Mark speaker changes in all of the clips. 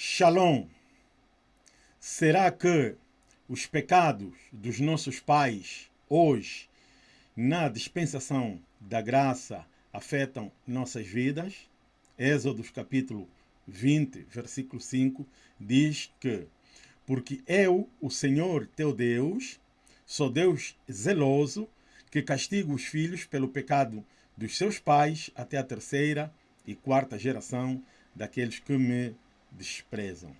Speaker 1: Shalom. Será que os pecados dos nossos pais hoje, na dispensação da graça, afetam nossas vidas? Êxodo capítulo 20, versículo 5, diz que porque eu, o Senhor teu Deus, sou Deus zeloso, que castigo os filhos pelo pecado dos seus pais até a terceira e quarta geração daqueles que me desprezam.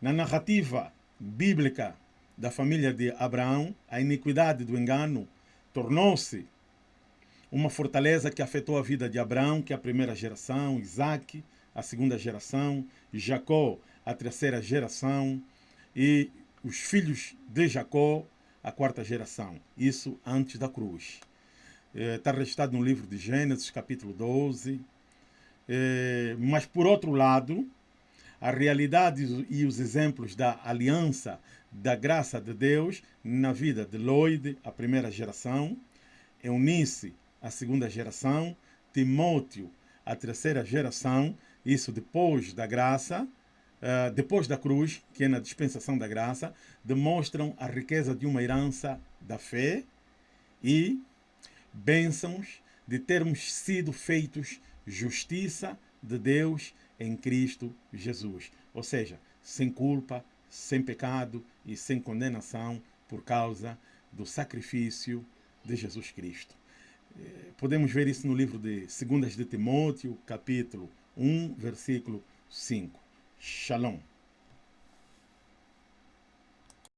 Speaker 1: Na narrativa bíblica da família de Abraão, a iniquidade do engano tornou-se uma fortaleza que afetou a vida de Abraão, que é a primeira geração, Isaac, a segunda geração, Jacó, a terceira geração, e os filhos de Jacó, a quarta geração. Isso antes da cruz. Está é, registrado no livro de Gênesis, capítulo 12. É, mas, por outro lado, a realidade e os exemplos da aliança, da graça de Deus na vida de Lloyd, a primeira geração, Eunice, a segunda geração, Timóteo, a terceira geração, isso depois da graça, uh, depois da cruz, que é na dispensação da graça, demonstram a riqueza de uma herança da fé e bênçãos de termos sido feitos justiça de Deus em Cristo Jesus. Ou seja, sem culpa, sem pecado e sem condenação por causa do sacrifício de Jesus Cristo. Eh, podemos ver isso no livro de 2 de Timóteo, capítulo 1, versículo 5. Shalom.